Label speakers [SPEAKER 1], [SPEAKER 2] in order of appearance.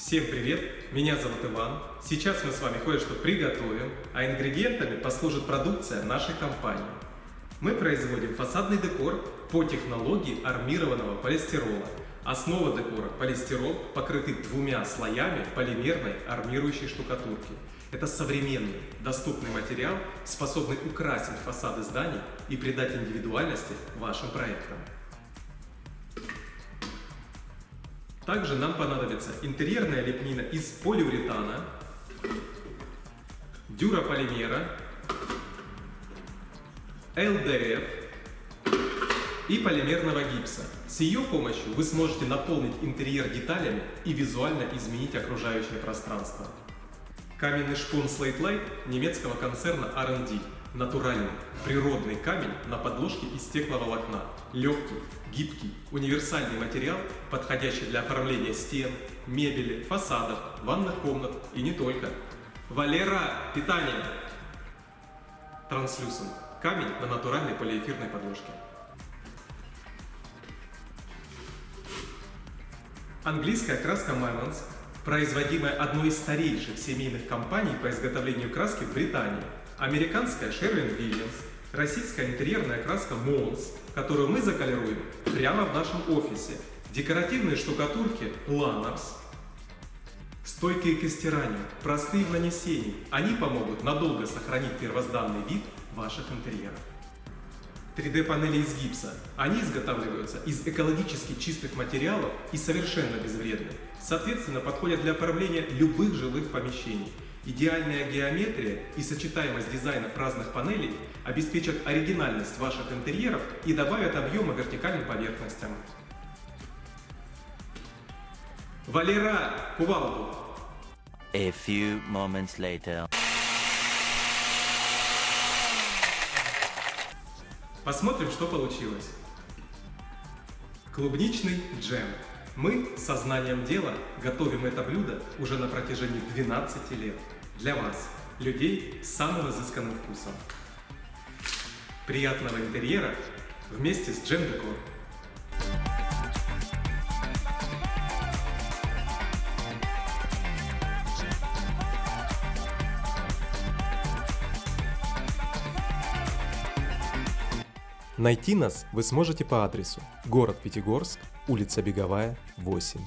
[SPEAKER 1] Всем привет! Меня зовут Иван. Сейчас мы с вами кое-что приготовим, а ингредиентами послужит продукция нашей компании. Мы производим фасадный декор по технологии армированного полистирола. Основа декора – полистирол, покрытый двумя слоями полимерной армирующей штукатурки. Это современный, доступный материал, способный украсить фасады зданий и придать индивидуальности вашим проектам. Также нам понадобится интерьерная лепнина из полиуретана, дюрополимера, ЛДФ и полимерного гипса. С ее помощью вы сможете наполнить интерьер деталями и визуально изменить окружающее пространство. Каменный шпун Slate Light немецкого концерна R&D Натуральный, природный камень на подложке из стекловолокна. Легкий, гибкий, универсальный материал, подходящий для оформления стен, мебели, фасадов, ванных комнат и не только. Валера, питание! Транслюсент. Камень на натуральной полиэфирной подложке. Английская краска Mylans, производимая одной из старейших семейных компаний по изготовлению краски в Британии – американская Sherwin Williams, российская интерьерная краска Mons, которую мы заколируем прямо в нашем офисе, декоративные штукатурки Lanox, стойкие к стиранию, простые в нанесении, они помогут надолго сохранить первозданный вид ваших интерьеров. 3D-панели из гипса. Они изготавливаются из экологически чистых материалов и совершенно безвредны. Соответственно, подходят для оформления любых жилых помещений. Идеальная геометрия и сочетаемость дизайнов разных панелей обеспечат оригинальность ваших интерьеров и добавят объема вертикальным поверхностям. Валера, кувалду!
[SPEAKER 2] A few moments later.
[SPEAKER 1] Посмотрим, что получилось. Клубничный джем. Мы с сознанием дела готовим это блюдо уже на протяжении 12 лет. Для вас, людей с самым изысканным вкусом. Приятного интерьера вместе с Джем Найти нас вы сможете по адресу город Пятигорск, улица Беговая, 8.